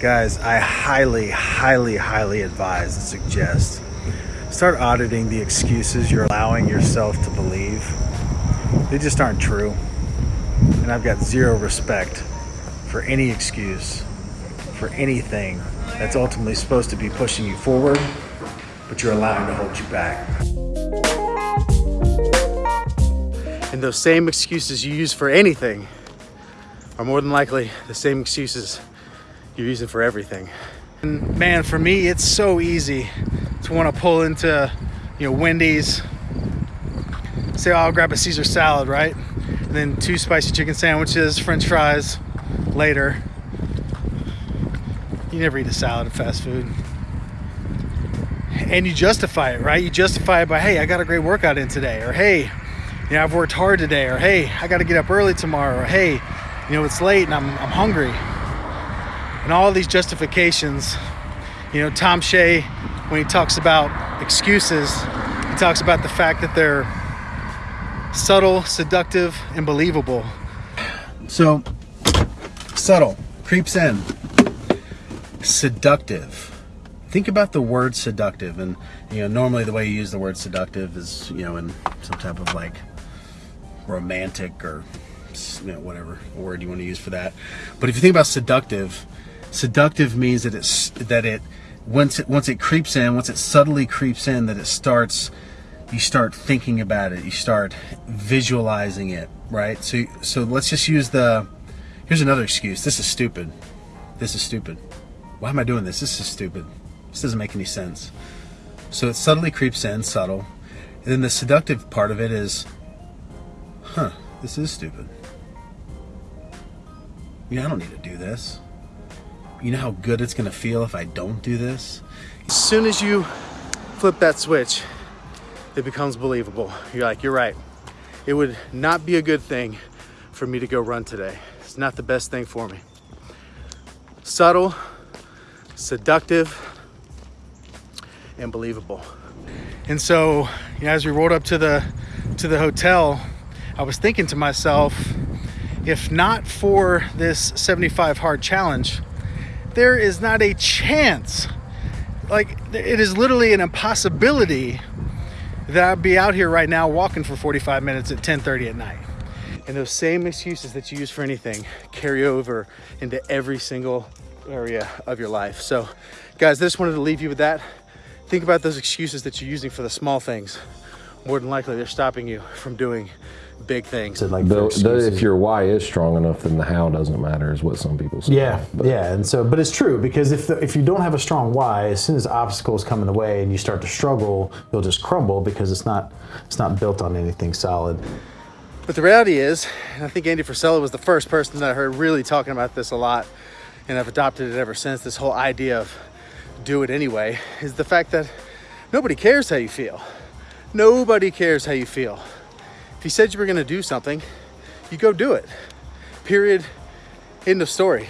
Guys, I highly, highly, highly advise and suggest start auditing the excuses you're allowing yourself to believe. They just aren't true. And I've got zero respect for any excuse, for anything that's ultimately supposed to be pushing you forward, but you're allowing to hold you back. And those same excuses you use for anything are more than likely the same excuses you're using for everything. And man, for me, it's so easy to want to pull into, you know, Wendy's, say, oh, I'll grab a Caesar salad, right? And then two spicy chicken sandwiches, french fries later. You never eat a salad at fast food. And you justify it, right? You justify it by, hey, I got a great workout in today, or hey, you know, I've worked hard today, or hey, I got to get up early tomorrow, or hey, you know, it's late and I'm, I'm hungry. And all these justifications, you know, Tom Shea, when he talks about excuses, he talks about the fact that they're subtle, seductive, and believable. So, subtle creeps in, seductive. Think about the word seductive, and you know, normally the way you use the word seductive is, you know, in some type of like romantic or you know, whatever word you want to use for that. But if you think about seductive, seductive means that it's that it once it once it creeps in, once it subtly creeps in, that it starts you start thinking about it, you start visualizing it, right? So so let's just use the here's another excuse. This is stupid. This is stupid. Why am I doing this? This is stupid. This doesn't make any sense. So it subtly creeps in, subtle. And then the seductive part of it is, huh, this is stupid. Yeah, I don't need to do this. You know how good it's gonna feel if I don't do this? As soon as you flip that switch, it becomes believable. You're like, you're right. It would not be a good thing for me to go run today. It's not the best thing for me. Subtle, seductive, and believable. And so, you know, as we rolled up to the to the hotel, I was thinking to myself, if not for this 75 hard challenge, there is not a chance. Like it is literally an impossibility that I'd be out here right now walking for 45 minutes at 10:30 at night. And those same excuses that you use for anything carry over into every single area of your life. So, guys, I just wanted to leave you with that. Think about those excuses that you're using for the small things. More than likely, they're stopping you from doing big things. like the, the, if your why is strong enough, then the how doesn't matter, is what some people say. Yeah, but. yeah, and so, but it's true because if the, if you don't have a strong why, as soon as obstacles come in the way and you start to struggle, you'll just crumble because it's not it's not built on anything solid. But the reality is, and I think Andy Frisella was the first person that I heard really talking about this a lot, and I've adopted it ever since. This whole idea of do it anyway is the fact that nobody cares how you feel. Nobody cares how you feel. If you said you were going to do something, you go do it. Period. End of story.